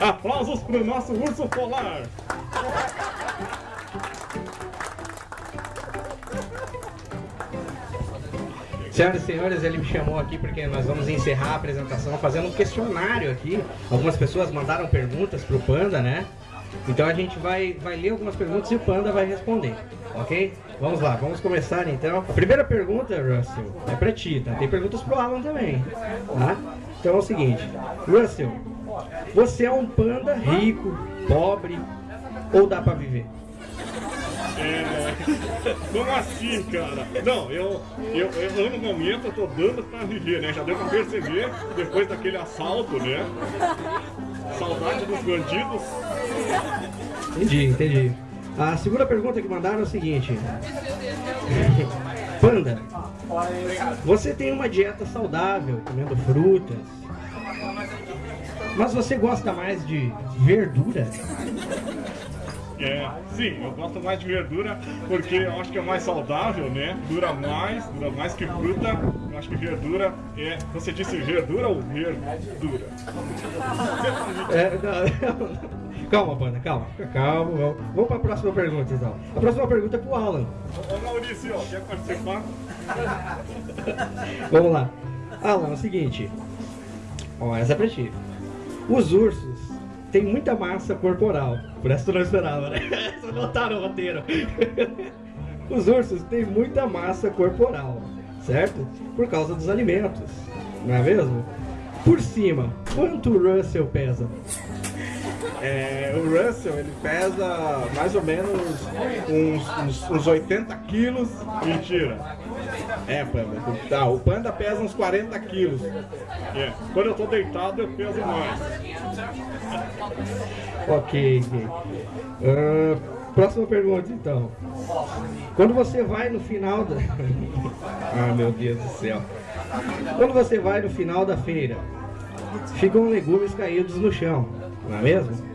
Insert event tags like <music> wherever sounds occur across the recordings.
Aplausos para o nosso urso polar. Senhoras e senhores, ele me chamou aqui porque nós vamos encerrar a apresentação fazendo um questionário aqui. Algumas pessoas mandaram perguntas para o Panda, né? Então a gente vai, vai ler algumas perguntas e o Panda vai responder, ok? Vamos lá, vamos começar então. A primeira pergunta, Russell, é para ti, tá? Tem perguntas pro Alan também, tá? Então é o seguinte, Russell, você é um panda rico, pobre ou dá para viver? É... Como assim, cara? Não, eu, eu, eu no momento eu tô dando pra viver, né? Já deu pra perceber, depois daquele assalto, né? Saudade dos bandidos. Entendi, entendi. A segunda pergunta que mandaram é o seguinte. <laughs> Panda, você tem uma dieta saudável, comendo frutas, mas você gosta mais de verdura? É, sim, eu gosto mais de verdura porque eu acho que é mais saudável, né? Dura mais, dura mais que fruta. Eu acho que verdura é. Você disse verdura ou verdura? É, não, Calma, Panda, calma, calma. Vamos, vamos para a próxima pergunta então. A próxima pergunta é pro Alan. Ô Maurício, quer participar? vamos lá. Alan, é o seguinte. Ó, essa é pra ti. Os ursos têm muita massa corporal. Por essa tu não esperava, né? <laughs> Essa não tá no roteiro. <laughs> Os ursos têm muita massa corporal, certo? Por causa dos alimentos, não é mesmo? Por cima, quanto o Russell pesa? É, o Russell ele pesa mais ou menos uns, uns, uns 80 quilos. Mentira. É, Panda. Tá, o Panda pesa uns 40 quilos. É. Quando eu tô deitado eu peso mais. Ok. Uh, próxima pergunta então. Quando você vai no final da. <laughs> ah, meu Deus do céu. Quando você vai no final da feira, ficam legumes caídos no chão, não é mesmo?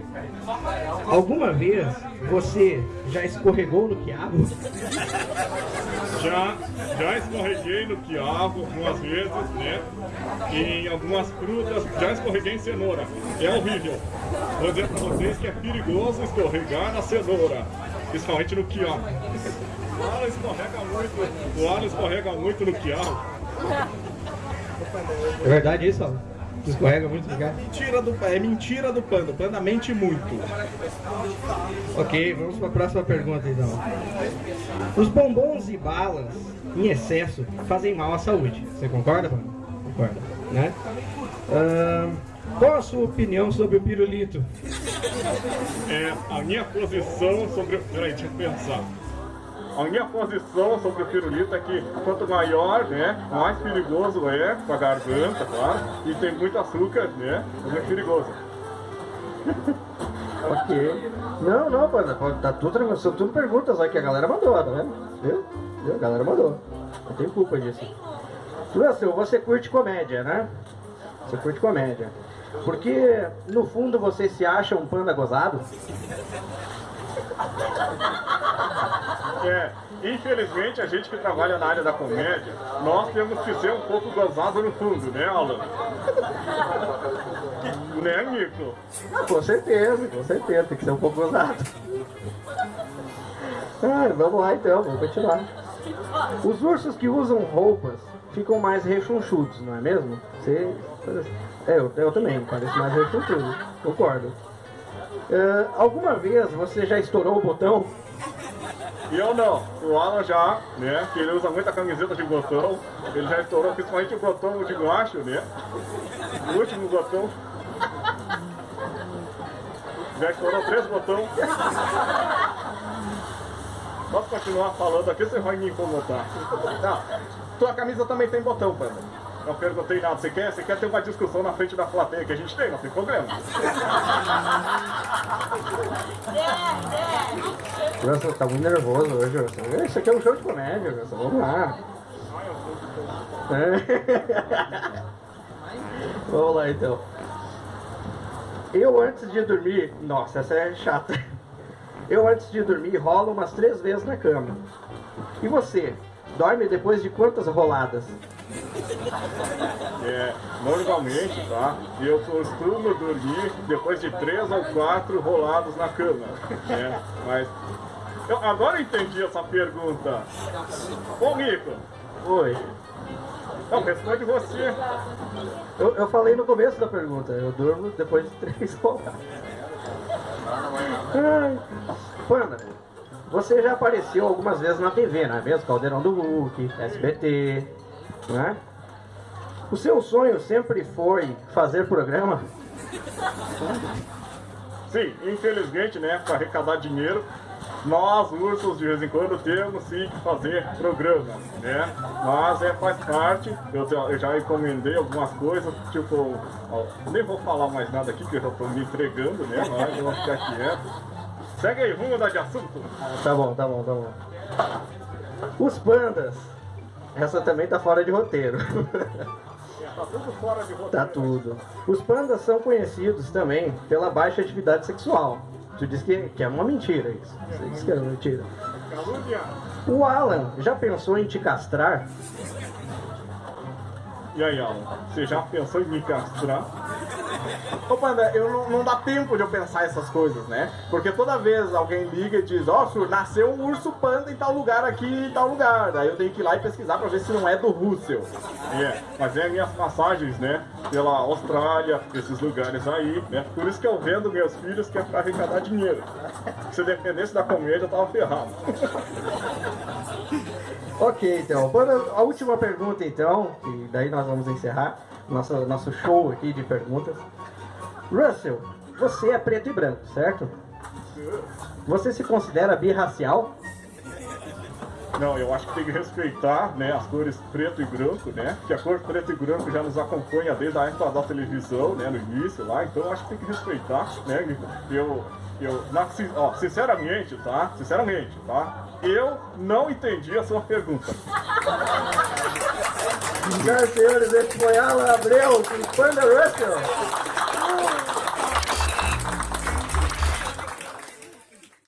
Alguma vez você já escorregou no quiabo? <laughs> Já, já escorreguei no quiabo algumas vezes, né? Em algumas frutas, já escorreguei em cenoura. É horrível. Vou dizer pra vocês que é perigoso escorregar na cenoura, principalmente no quiabo. O Alan escorrega muito, o Alan escorrega muito no quiabo. É verdade isso, Alan? Escorrega muito lugar. Mentira do, é mentira do panda. O panda mente muito. Ok, vamos para a próxima pergunta então. Os bombons e balas em excesso fazem mal à saúde. Você concorda, panda? Concorda, né? Uh, qual a sua opinião sobre o pirulito? É, a minha posição sobre... Peraí, deixa eu pensar. A minha posição sobre o pirulito é que quanto maior, né, mais perigoso é para a garganta, claro, e tem muito açúcar, né, é muito perigoso. <laughs> ok. Não, não, pô, tá tudo tranquilo, são tudo perguntas aí que a galera mandou, tá vendo? Viu? Viu? A galera mandou. Não tem culpa disso. Russell, você curte comédia, né? Você curte comédia. Porque, no fundo, você se acha um panda gozado? <laughs> É, infelizmente a gente que trabalha na área da comédia, nós temos que ser um pouco gozado no fundo, né, Alan? né, Nico? Com certeza, com certeza, tem que ser um pouco gozado. Ah, vamos lá então, vamos continuar. Os ursos que usam roupas ficam mais rechonchudos, não é mesmo? Você... É, eu, eu também, pareço mais rechonchudo, concordo. Uh, alguma vez você já estourou o botão? Eu não. O Alan já, né? Que ele usa muita camiseta de botão. Ele já estourou principalmente o botão de baixo, né? O último botão. Já estourou três botões. Posso continuar falando aqui, você vai me incomodar. Tá. Tua camisa também tem botão, Panda. Não perguntei nada. Você quer, você quer ter uma discussão na frente da plateia que a gente tem? Não tem problema. Nossa, tá muito nervoso hoje. Isso aqui é um show de comédia, Wilson. Vamos lá. É. <laughs> Vamos lá então. Eu antes de dormir. Nossa, essa é chata. Eu antes de dormir rolo umas três vezes na cama. E você? Dorme depois de quantas roladas? é, normalmente, tá? Eu costumo dormir depois de três ou quatro rolados na cama, né? Mas eu agora entendi essa pergunta. Ô Rico, Oi. não, responde você. Eu, eu falei no começo da pergunta, eu durmo depois de <laughs> três rodadas. Ai. Panda, você já apareceu algumas vezes na TV, não é mesmo? Caldeirão do Hulk, SBT, né? O seu sonho sempre foi fazer programa? Sim, infelizmente, né, para arrecadar dinheiro, nós, ursos, de vez em quando temos sim que fazer programa, né? Mas é, faz parte, eu, já- eu já encomendei algumas coisas, tipo, ó, nem vou falar mais nada aqui, que eu já tô me entregando, né? Mas eu vou ficar quieto. Segue aí, vamos mudar de assunto. Tá bom, tá bom, tá bom. Os pandas. Essa também tá fora de roteiro. Tá tudo fora de roteiro. Tá tudo. Os pandas são conhecidos também pela baixa atividade sexual. Tu diz que, que é uma mentira isso. Você diz que é uma mentira. O Alan já pensou em te castrar? E aí, Alan, você já pensou em me castrar? Ô Panda, eu não, não dá tempo de eu pensar essas coisas, né? Porque toda vez alguém liga e diz, ó, Sur, nasceu um urso panda em tal lugar aqui, em tal lugar. Daí eu tenho que ir lá e pesquisar pra ver se não é do Russell. É, mas é minhas passagens, né? Pela Austrália, esses lugares aí, né? Por isso que eu vendo meus filhos que é pra arrecadar dinheiro. Se dependesse da comédia, eu tava ferrado. <laughs> Ok, então. Panda, a última pergunta, então, e daí nós vamos encerrar nosso, nosso show aqui de perguntas. Russell, você é preto e branco, certo? Você se considera birracial? Não, eu acho que tem que respeitar, né, as cores preto e branco, né? Que a cor preto e branco já nos acompanha desde a época da televisão, né, no início lá. Então eu acho que tem que respeitar, né? Eu, eu, na, ó, sinceramente, tá? Sinceramente, tá? Eu não entendi a sua pergunta. Senhoras e senhores, esse foi Alan Abreu com Panda Russell.